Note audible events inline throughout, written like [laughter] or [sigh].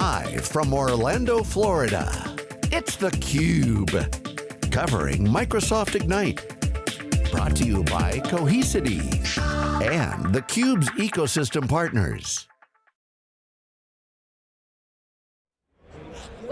Live from Orlando, Florida, it's theCUBE. Covering Microsoft Ignite. Brought to you by Cohesity and theCUBE's ecosystem partners.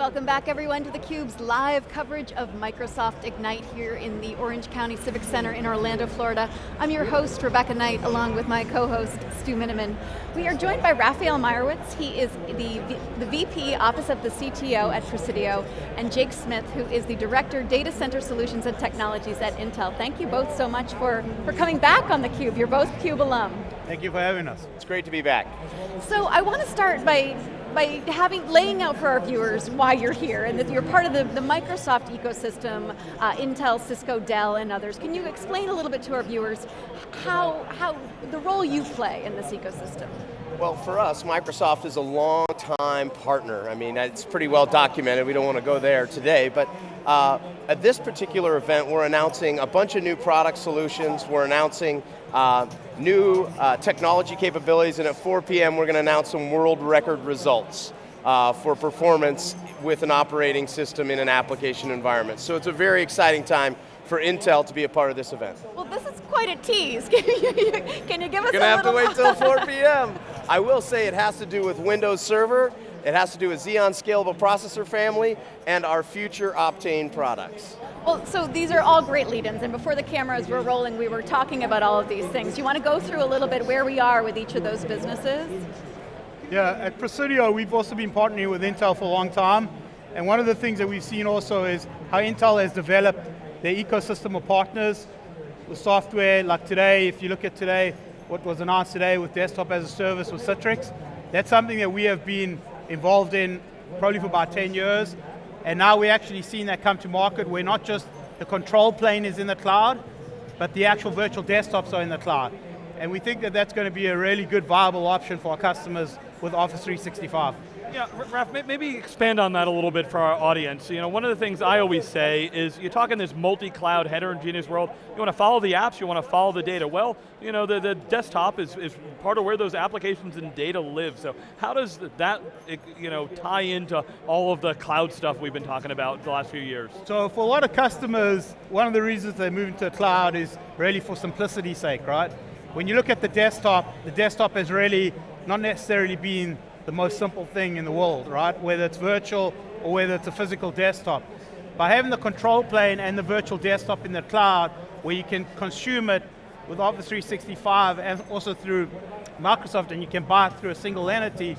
Welcome back everyone to theCUBE's live coverage of Microsoft Ignite here in the Orange County Civic Center in Orlando, Florida. I'm your host, Rebecca Knight, along with my co-host, Stu Miniman. We are joined by Raphael Meyerowitz. He is the, the VP, Office of the CTO at Presidio, and Jake Smith, who is the Director, Data Center Solutions and Technologies at Intel. Thank you both so much for, for coming back on theCUBE. You're both CUBE alum. Thank you for having us. It's great to be back. So I want to start by by having laying out for our viewers why you're here and that you're part of the, the Microsoft ecosystem, uh, Intel, Cisco, Dell, and others. Can you explain a little bit to our viewers how, how the role you play in this ecosystem? Well, for us, Microsoft is a long time partner. I mean, it's pretty well documented. We don't want to go there today, but uh, at this particular event, we're announcing a bunch of new product solutions. We're announcing uh, new uh, technology capabilities, and at 4 p.m. we're going to announce some world record results uh, for performance with an operating system in an application environment. So it's a very exciting time for Intel to be a part of this event. Well, this is quite a tease. Can [laughs] you, can you give us You're going to have to wait till 4 p.m. [laughs] I will say it has to do with Windows Server, it has to do with Xeon Scalable Processor family, and our future Optane products. Well, so these are all great lead-ins, and before the cameras were rolling, we were talking about all of these things. Do you want to go through a little bit where we are with each of those businesses? Yeah, at Presidio, we've also been partnering with Intel for a long time, and one of the things that we've seen also is how Intel has developed their ecosystem of partners the software, like today, if you look at today, what was announced today with desktop as a service with Citrix, that's something that we have been involved in probably for about 10 years, and now we're actually seeing that come to market where not just the control plane is in the cloud, but the actual virtual desktops are in the cloud. And we think that that's going to be a really good viable option for our customers with Office 365. Yeah, Raf, maybe expand on that a little bit for our audience. You know, one of the things I always say is, you talk in this multi-cloud heterogeneous world, you want to follow the apps, you want to follow the data. Well, you know, the, the desktop is, is part of where those applications and data live. So how does that, you know, tie into all of the cloud stuff we've been talking about the last few years? So for a lot of customers, one of the reasons they're moving to the cloud is really for simplicity's sake, right? When you look at the desktop, the desktop has really not necessarily been the most simple thing in the world, right? Whether it's virtual or whether it's a physical desktop. By having the control plane and the virtual desktop in the cloud, where you can consume it with Office 365 and also through Microsoft and you can buy it through a single entity,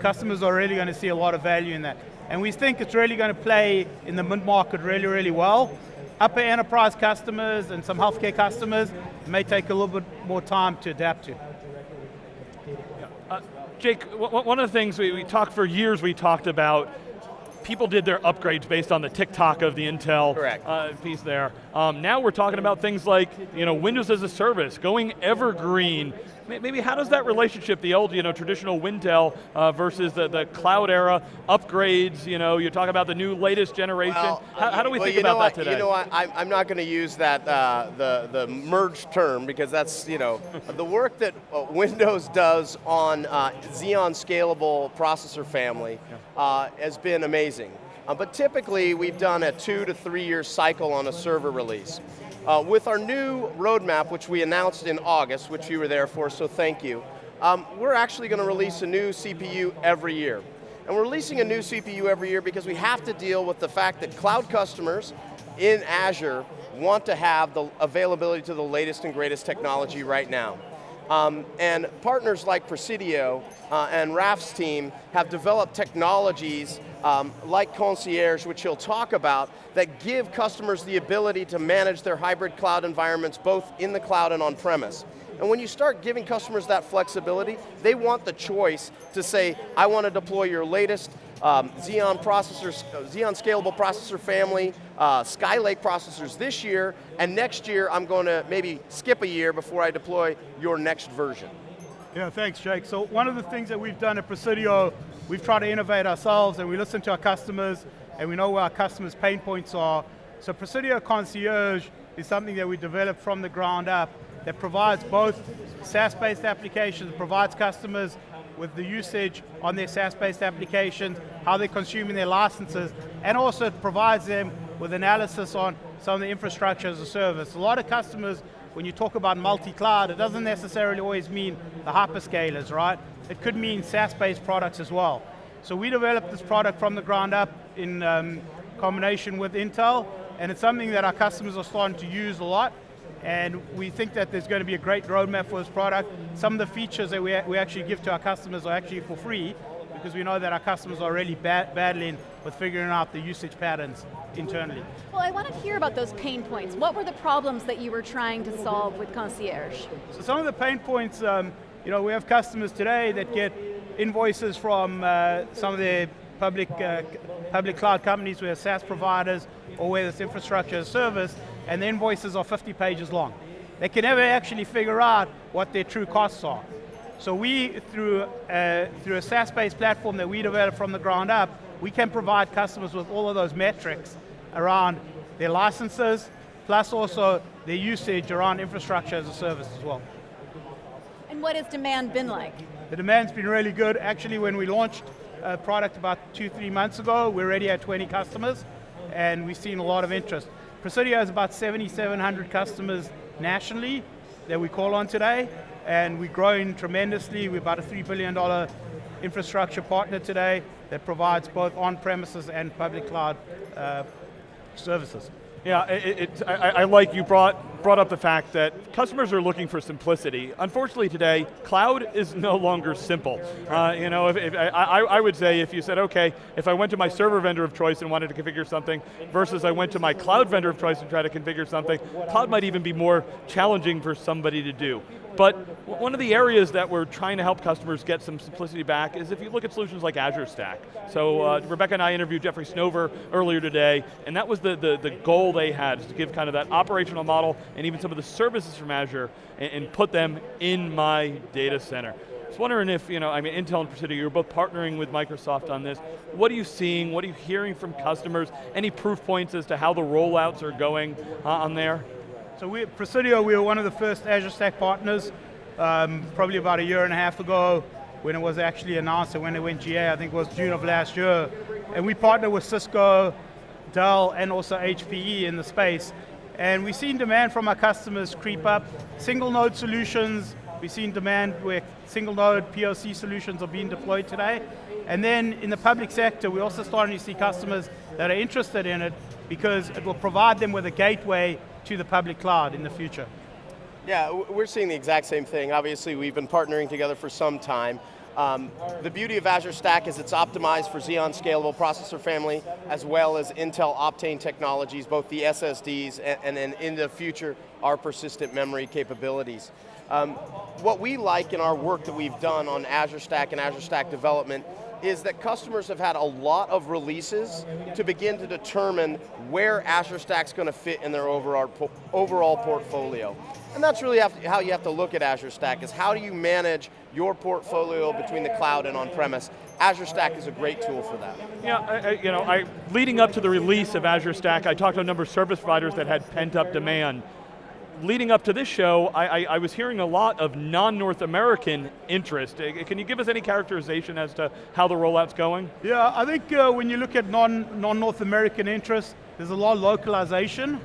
customers are really going to see a lot of value in that. And we think it's really going to play in the mid-market really, really well. Upper enterprise customers and some healthcare customers may take a little bit more time to adapt to. Uh, Jake, one of the things we, we talked for years, we talked about people did their upgrades based on the tick-tock of the Intel uh, piece there. Um, now we're talking about things like you know, Windows as a service, going evergreen, maybe how does that relationship, the old you know, traditional Wintel uh, versus the, the cloud era, upgrades, you know, you talk about the new latest generation, well, how, how, do we well, think about what, that today? You know what, I, I'm not going to use that, uh, the, the merged term, because that's, you know, the work that uh, Windows does on uh, Xeon Scalable processor family uh, has been amazing. Uh, but typically, we've done a two to three year cycle on a server release. Uh, with our new roadmap, which we announced in August, which you were there for, so thank you, um, we're actually going to release a new CPU every year. And we're releasing a new CPU every year because we have to deal with the fact that cloud customers in Azure want to have the availability to the latest and greatest technology right now. Um, and partners like Presidio uh, and Raf's team have developed technologies um, like Concierge, which he'll talk about, that give customers the ability to manage their hybrid cloud environments both in the cloud and on premise. And when you start giving customers that flexibility, they want the choice to say, I want to deploy your latest um, Xeon processors, Xeon scalable processor family, uh, Skylake processors this year, and next year I'm going to maybe skip a year before I deploy your next version. Yeah, thanks Jake. So one of the things that we've done at Presidio we've tried to innovate ourselves and we listen to our customers and we know where our customers' pain points are. So Presidio Concierge is something that we developed from the ground up that provides both SaaS-based applications, provides customers with the usage on their SaaS-based applications, how they're consuming their licenses, and also it provides them with analysis on some of the infrastructure as a service. A lot of customers, when you talk about multi-cloud, it doesn't necessarily always mean the hyperscalers, right? It could mean SaaS-based products as well. So we developed this product from the ground up in um, combination with Intel, and it's something that our customers are starting to use a lot, and we think that there's going to be a great roadmap for this product. Some of the features that we, we actually give to our customers are actually for free, because we know that our customers are really bad, battling with figuring out the usage patterns internally. Well, I want to hear about those pain points. What were the problems that you were trying to solve with Concierge? So some of the pain points, um, you know, we have customers today that get invoices from uh, some of the public, uh, public cloud companies, where SaaS providers, or where it's infrastructure as service, and the invoices are 50 pages long. They can never actually figure out what their true costs are. So we, through, uh, through a SaaS-based platform that we developed from the ground up, we can provide customers with all of those metrics around their licenses, plus also their usage around infrastructure as a service as well. And what has demand been like? The demand's been really good. Actually, when we launched a product about two, three months ago, we're already had 20 customers, and we've seen a lot of interest. Presidio has about 7,700 customers nationally that we call on today, and we're growing tremendously. We're about a $3 billion infrastructure partner today that provides both on-premises and public cloud uh, services. Yeah, it, it, I, I, like you brought, brought up the fact that customers are looking for simplicity. Unfortunately today, cloud is no longer simple. Uh, you know, if, if I, I, would say if you said, okay, if I went to my server vendor of choice and wanted to configure something, versus I went to my cloud vendor of choice and try to configure something, cloud might even be more challenging for somebody to do. But one of the areas that we're trying to help customers get some simplicity back is if you look at solutions like Azure Stack. So uh, Rebecca and I interviewed Jeffrey Snover earlier today, and that was the, the, the goal they had, is to give kind of that operational model and even some of the services from Azure and, and put them in my data center. I was wondering if, you know, I mean, Intel and Presidio, you're both partnering with Microsoft on this. What are you seeing? What are you hearing from customers? Any proof points as to how the rollouts are going uh, on there? So we, Presidio, we were one of the first Azure Stack partners, um, probably about a year and a half ago when it was actually announced and when it went GA, I think it was June of last year. And we partnered with Cisco, Dell, and also HPE in the space. And we've seen demand from our customers creep up. Single node solutions, we've seen demand where single node POC solutions are being deployed today. And then in the public sector, we're also starting to see customers that are interested in it because it will provide them with a gateway to the public cloud in the future. Yeah, we're seeing the exact same thing. Obviously, we've been partnering together for some time. Um, the beauty of Azure Stack is it's optimized for Xeon Scalable processor family, as well as Intel Optane technologies, both the SSDs and, then in the future, our persistent memory capabilities. Um, what we like in our work that we've done on Azure Stack and Azure Stack development is that customers have had a lot of releases to begin to determine where Azure Stack's going to fit in their overall, overall portfolio. And that's really how you have to look at Azure Stack, is how do you manage your portfolio between the cloud and on-premise. Azure Stack is a great tool for that. Yeah, I, you know, I, leading up to the release of Azure Stack, I talked to a number of service providers that had pent up demand leading up to this show, I, I, I was hearing a lot of non-North American interest. Uh, can you give us any characterization as to how the rollout's going? Yeah, I think uh, when you look at non, non-North American interest, there's a lot of localization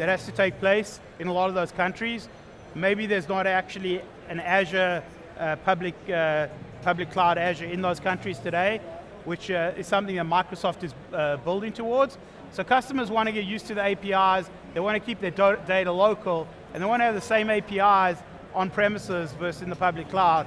that has to take place in a lot of those countries. Maybe there's not actually an Azure uh, public, uh, public cloud Azure in those countries today, which uh, is something that Microsoft is uh, building towards. So customers want to get used to the APIs, they want to keep their data local, and they want to have the same APIs on premises versus in the public cloud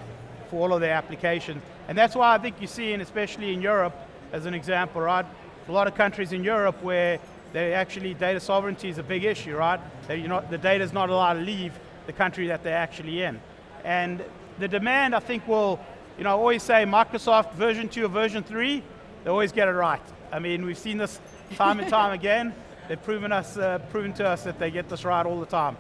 for all of their applications. And that's why I think you're seeing, especially in Europe, as an example, right? A lot of countries in Europe where they actually, data sovereignty is a big issue, right? That you know, the data is not allowed to leave the country that they're actually in. And the demand, I think, will, you know, I always say Microsoft version two or version three, they always get it right. I mean, we've seen this time and time [laughs] again. They've proven, us, uh, proven to us that they get this right all the time.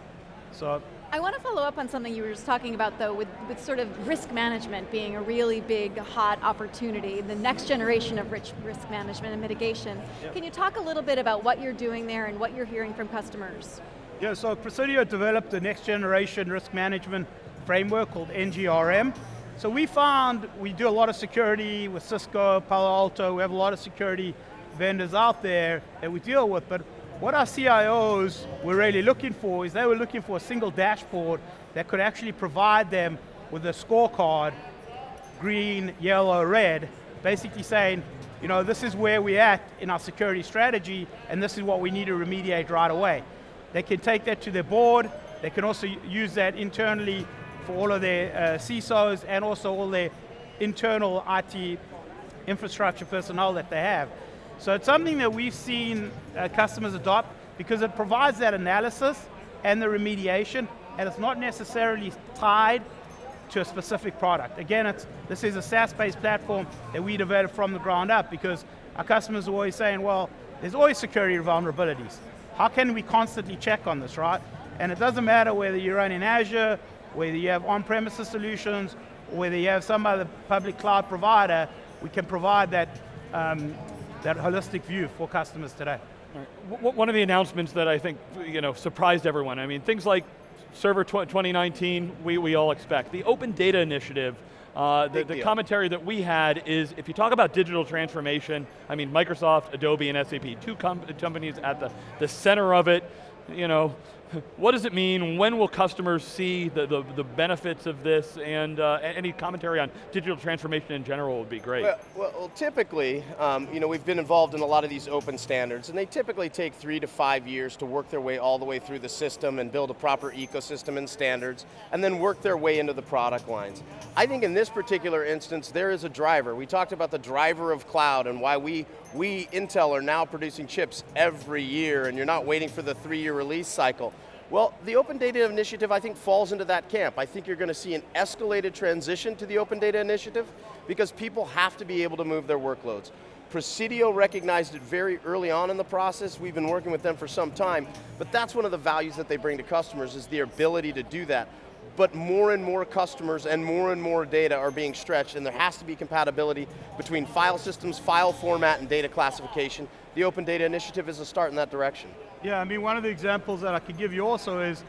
So. I want to follow up on something you were just talking about though, with, with sort of risk management being a really big, hot opportunity, the next generation of rich risk management and mitigation. Yep. Can you talk a little bit about what you're doing there and what you're hearing from customers? Yeah, so Presidio developed the next generation risk management framework called NGRM. So we found we do a lot of security with Cisco, Palo Alto, we have a lot of security vendors out there that we deal with, but what our CIOs were really looking for is they were looking for a single dashboard that could actually provide them with a scorecard, green, yellow, red, basically saying, you know, this is where we're at in our security strategy, and this is what we need to remediate right away. They can take that to their board, they can also use that internally for all of their uh, CISOs and also all their internal IT infrastructure personnel that they have. So it's something that we've seen uh, customers adopt because it provides that analysis and the remediation, and it's not necessarily tied to a specific product. Again, it's, this is a SaaS-based platform that we developed from the ground up because our customers are always saying, well, there's always security vulnerabilities. How can we constantly check on this, right? And it doesn't matter whether you run in Azure, whether you have on-premises solutions, or whether you have some other public cloud provider, we can provide that, um, that holistic view for customers today. Right. One of the announcements that I think you know, surprised everyone, I mean, things like Server 2019, we, we all expect. The Open Data Initiative, uh, the, the commentary that we had is, if you talk about digital transformation, I mean, Microsoft, Adobe, and SAP, two com companies at the, the center of it, you know, what does it mean? When will customers see the, the, the benefits of this? And uh, any commentary on digital transformation in general would be great. Well, well typically, um, you know, we've been involved in a lot of these open standards, and they typically take three to five years to work their way all the way through the system and build a proper ecosystem and standards, and then work their way into the product lines. I think in this particular instance, there is a driver. We talked about the driver of cloud and why we, we Intel, are now producing chips every year, and you're not waiting for the three-year release cycle. Well, the Open Data Initiative I think falls into that camp. I think you're going to see an escalated transition to the Open Data Initiative because people have to be able to move their workloads. Presidio recognized it very early on in the process. We've been working with them for some time, but that's one of the values that they bring to customers is the ability to do that. But more and more customers and more and more data are being stretched and there has to be compatibility between file systems, file format, and data classification. The Open Data Initiative is a start in that direction. Yeah, I mean, one of the examples that I could give you also is,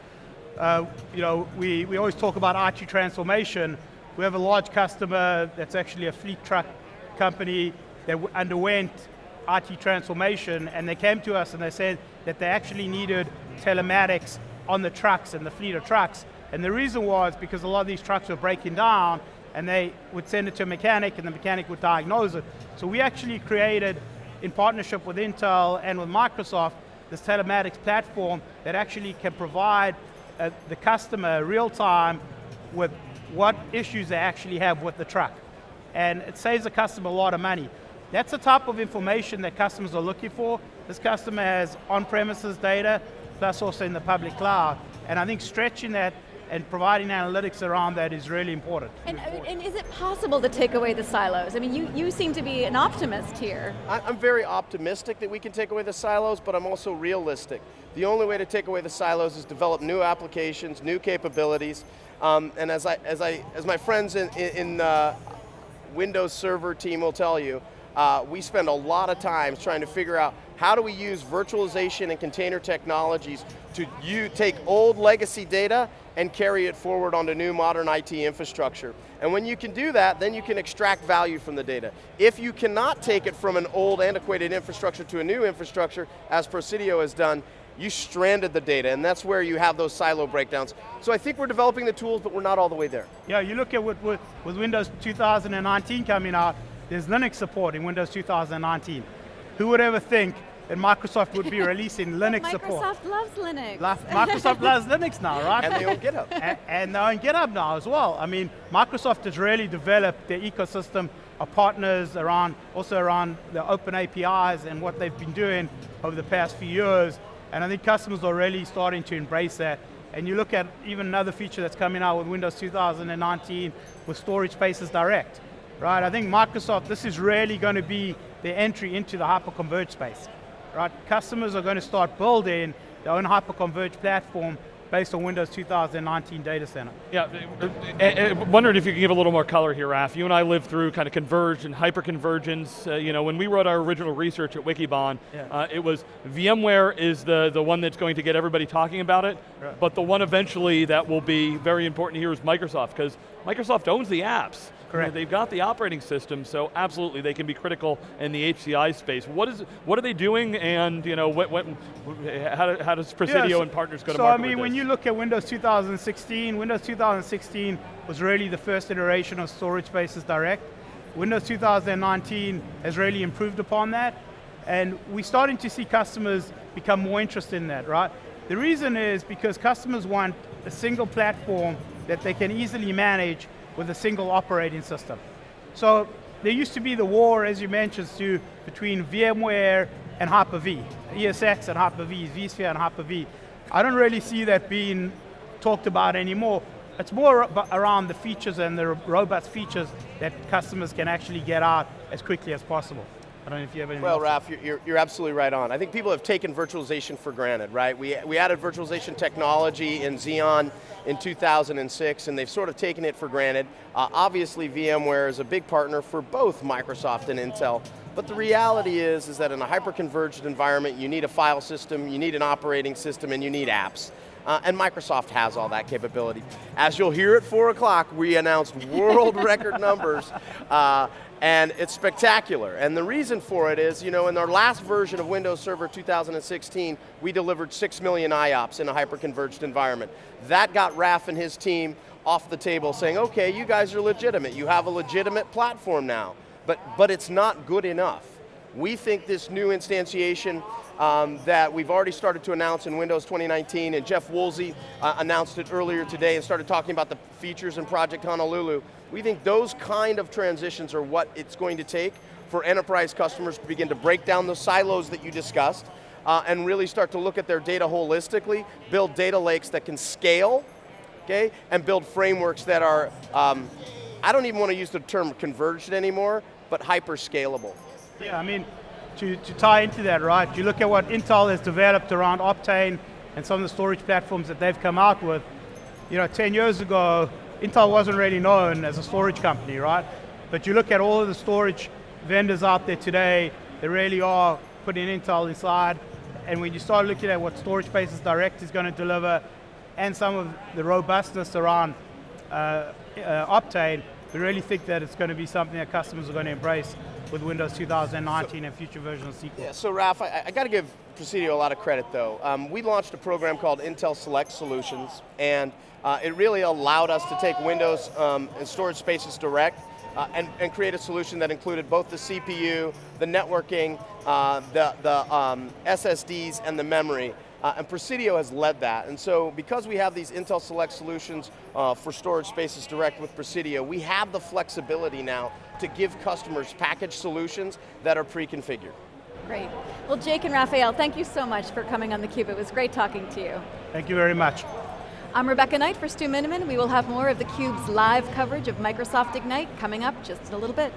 uh, you know, we, we always talk about IT transformation. We have a large customer that's actually a fleet truck company that underwent IT transformation and they came to us and they said that they actually needed telematics on the trucks and the fleet of trucks. And the reason was because a lot of these trucks were breaking down and they would send it to a mechanic and the mechanic would diagnose it. So we actually created, in partnership with Intel and with Microsoft, this telematics platform that actually can provide uh, the customer real time with what issues they actually have with the truck. And it saves the customer a lot of money. That's the type of information that customers are looking for. This customer has on-premises data, plus also in the public cloud. And I think stretching that and providing analytics around that is really important. And, and, is it possible to take away the silos? I mean, you, you seem to be an optimist here. I'm very optimistic that we can take away the silos, but I'm also realistic. The only way to take away the silos is develop new applications, new capabilities, um, and as, I, as, I, as my friends in, in uh, Windows Server team will tell you, uh, we spend a lot of time trying to figure out how do we use virtualization and container technologies to you take old legacy data and carry it forward onto new modern IT infrastructure. And when you can do that, then you can extract value from the data. If you cannot take it from an old antiquated infrastructure to a new infrastructure, as Presidio has done, you stranded the data, and that's where you have those silo breakdowns. So I think we're developing the tools, but we're not all the way there. Yeah, you look at what, with, with Windows 2019 coming out, there's Linux support in Windows 2019. Who would ever think that Microsoft would be releasing [laughs] Linux Microsoft support. Microsoft loves Linux. Microsoft loves [laughs] Linux now, right? And they own GitHub. [laughs] and, and they own GitHub now as well. I mean, Microsoft has really developed their ecosystem of partners around, also around the open APIs and what they've been doing over the past few years. And I think customers are really starting to embrace that. And you look at even another feature that's coming out with Windows 2019 with Storage Spaces Direct, right? I think Microsoft, this is really going to be their entry into the hyper-converged space right? Customers are going to start building their own hyper-converged platform based on Windows 2019 Data Center. Yeah, I, wondered if you could give a little more color here, Raf. You and I lived through kind of converged and hyper-convergence. Uh, you know, when we wrote our original research at Wikibon, yeah. uh, it was VMware is the, the one that's going to get everybody talking about it, right. but the one eventually that will be very important here is Microsoft, because Microsoft owns the apps. Correct. they've got the operating system, so absolutely they can be critical in the HCI space. What is what are they doing, and you know, what, what how, how does Presidio yeah, so, and partners go to market So I mean, when you look at Windows 2016, Windows 2016 was really the first iteration of Storage Spaces Direct. Windows 2019 has really improved upon that, and we're starting to see customers become more interested in that, right? The reason is because customers want a single platform that they can easily manage with a single operating system. So there used to be the war, as you mentioned, Stu, between VMware and Hyper-V, ESX and Hyper-V, vSphere and Hyper-V. I don't really see that being talked about anymore. It's more around the features and the robust features that customers can actually get out as quickly as possible. I don't know if you have any. Well, Raf, you're, you're absolutely right on. I think people have taken virtualization for granted, right? We, we added virtualization technology in Xeon in 2006, and they've sort of taken it for granted. Uh, obviously, VMware is a big partner for both Microsoft and Intel, but the reality is, is that in a hyper-converged environment, you need a file system, you need an operating system, and you need apps. Uh, and Microsoft has all that capability. As you'll hear at 4 o'clock, we announced world [laughs] record numbers uh, and it's spectacular. And the reason for it is, you know, in our last version of Windows Server 2016, we delivered 6 million IOPS in a hyper-converged environment. That got Raf and his team off the table saying, okay, you guys are legitimate, you have a legitimate platform now, but, but it's not good enough. We think this new instantiation um, that we've already started to announce in Windows 2019, and Jeff Woolsey uh, announced it earlier today and started talking about the features in Project Honolulu. We think those kind of transitions are what it's going to take for enterprise customers to begin to break down the silos that you discussed, uh, and really start to look at their data holistically, build data lakes that can scale, okay, and build frameworks that are, um, I don't even want to use the term converged anymore, but hyper scalable. Yeah, I mean, to, to tie into that, right? You look at what Intel has developed around Optane and some of the storage platforms that they've come out with. You know, 10 years ago, Intel wasn't really known as a storage company, right? But you look at all of the storage vendors out there today, they really are putting Intel inside. And when you start looking at what Storage Spaces Direct is going to deliver, and some of the robustness around uh, uh, Optane, we really think that it's going to be something that customers are going to embrace with Windows 2019 so, and future versions of SQL. Yeah, so Raf, I, I got to give Presidio a lot of credit though. Um, we launched a program called Intel Select Solutions, and uh, it really allowed us to take Windows um, and storage spaces direct uh, and, and, create a solution that included both the CPU, the networking, uh, the, the um, SSDs, and the memory. Uh, and Presidio has led that. And so because we have these Intel Select solutions uh, for storage spaces direct with Presidio, we have the flexibility now to give customers package solutions that are pre-configured. Great. Well, Jake and Rafael, thank you so much for coming on theCUBE. It was great talking to you. Thank you very much. I'm Rebecca Knight for Stu Miniman. We will have more of theCUBE's live coverage of Microsoft Ignite coming up just in a little bit.